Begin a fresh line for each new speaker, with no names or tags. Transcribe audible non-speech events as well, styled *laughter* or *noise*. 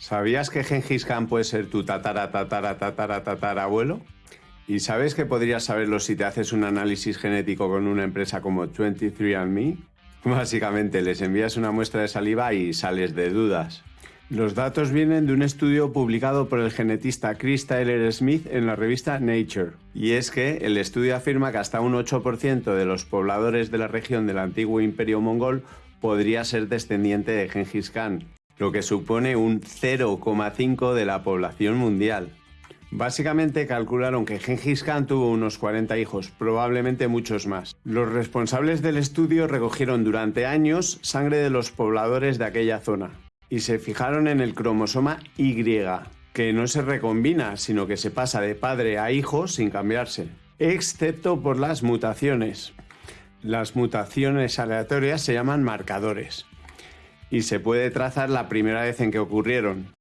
¿Sabías que Gengis Khan puede ser tu tatara tatara tatara tatara abuelo? ¿Y sabes que podrías saberlo si te haces un análisis genético con una empresa como 23andMe? *laughs* Básicamente les envías una muestra de saliva y sales de dudas. Los datos vienen de un estudio publicado por el genetista Chris Tyler Smith en la revista Nature. Y es que el estudio afirma que hasta un 8% de los pobladores de la región del antiguo imperio mongol podría ser descendiente de Genghis Khan, lo que supone un 0,5 de la población mundial. Básicamente calcularon que Genghis Khan tuvo unos 40 hijos, probablemente muchos más. Los responsables del estudio recogieron durante años sangre de los pobladores de aquella zona y se fijaron en el cromosoma Y, que no se recombina, sino que se pasa de padre a hijo sin cambiarse, excepto por las mutaciones. Las mutaciones aleatorias se llaman marcadores y se puede trazar la primera vez en que ocurrieron.